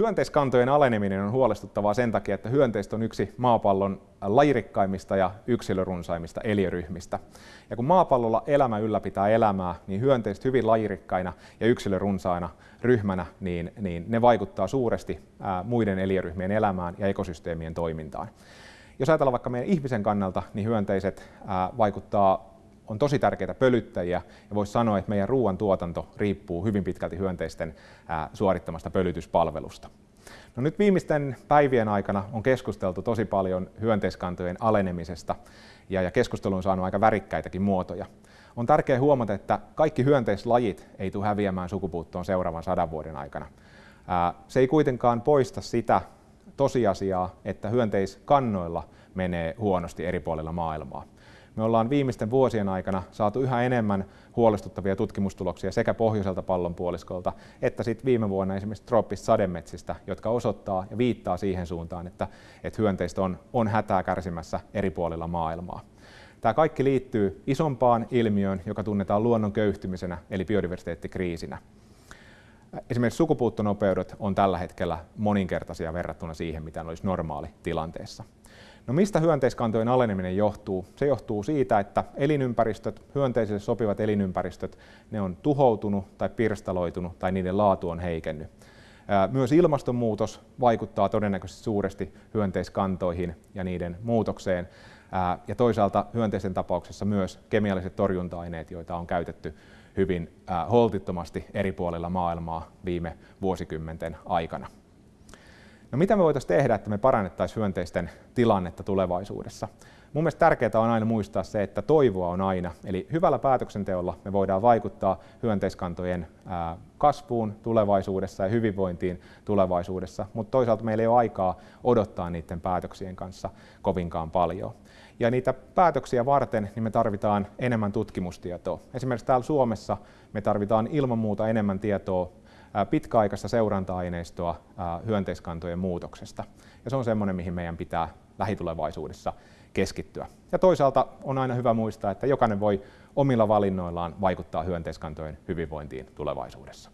Hyönteiskantojen aleneminen on huolestuttavaa sen takia, että hyönteistä on yksi maapallon lajirikkaimmista ja yksilörunsaimmista eliöryhmistä. Ja kun maapallolla elämä ylläpitää elämää, niin hyönteiset hyvin lajirikkaina ja yksilörunsaina ryhmänä, niin, niin ne vaikuttaa suuresti ää, muiden eliöryhmien elämään ja ekosysteemien toimintaan. Jos ajatellaan vaikka meidän ihmisen kannalta, niin hyönteiset ää, vaikuttaa on tosi tärkeitä pölyttäjiä ja voisi sanoa, että meidän ruoantuotanto riippuu hyvin pitkälti hyönteisten suorittamasta pölytyspalvelusta. No nyt viimeisten päivien aikana on keskusteltu tosi paljon hyönteiskantojen alenemisesta ja, ja keskustelu on saanut aika värikkäitäkin muotoja. On tärkeää huomata, että kaikki hyönteislajit ei tule häviämään sukupuuttoon seuraavan sadan vuoden aikana. Se ei kuitenkaan poista sitä tosiasiaa, että hyönteiskannoilla menee huonosti eri puolilla maailmaa. Me ollaan viimeisten vuosien aikana saatu yhä enemmän huolestuttavia tutkimustuloksia sekä pohjoiselta pallonpuoliskolta että sitten viime vuonna esimerkiksi trooppista sademetsistä, jotka osoittaa ja viittaa siihen suuntaan, että, että hyönteistä on, on hätää kärsimässä eri puolilla maailmaa. Tämä kaikki liittyy isompaan ilmiöön, joka tunnetaan luonnon köyhtymisenä eli biodiversiteettikriisinä. Esimerkiksi sukupuuttonopeudet on tällä hetkellä moninkertaisia verrattuna siihen, mitä olisi normaali tilanteessa. No mistä hyönteiskantojen aleneminen johtuu? Se johtuu siitä, että elinympäristöt, hyönteisille sopivat elinympäristöt, ne on tuhoutunut tai pirstaloitunut tai niiden laatu on heikennyt. Myös ilmastonmuutos vaikuttaa todennäköisesti suuresti hyönteiskantoihin ja niiden muutokseen. Ja toisaalta hyönteisen tapauksessa myös kemialliset torjunta-aineet, joita on käytetty hyvin holtittomasti eri puolilla maailmaa viime vuosikymmenten aikana. No mitä me voitaisiin tehdä, että me parannettaisiin hyönteisten tilannetta tulevaisuudessa? Mun mielestä tärkeää on aina muistaa se, että toivoa on aina. Eli hyvällä päätöksenteolla me voidaan vaikuttaa hyönteiskantojen kasvuun tulevaisuudessa ja hyvinvointiin tulevaisuudessa, mutta toisaalta meillä ei ole aikaa odottaa niiden päätöksien kanssa kovinkaan paljon. Ja niitä päätöksiä varten niin me tarvitaan enemmän tutkimustietoa. Esimerkiksi täällä Suomessa me tarvitaan ilman muuta enemmän tietoa pitkäaikaista seuranta-aineistoa hyönteiskantojen muutoksesta. Ja se on semmoinen, mihin meidän pitää lähitulevaisuudessa keskittyä. Ja toisaalta on aina hyvä muistaa, että jokainen voi omilla valinnoillaan vaikuttaa hyönteiskantojen hyvinvointiin tulevaisuudessa.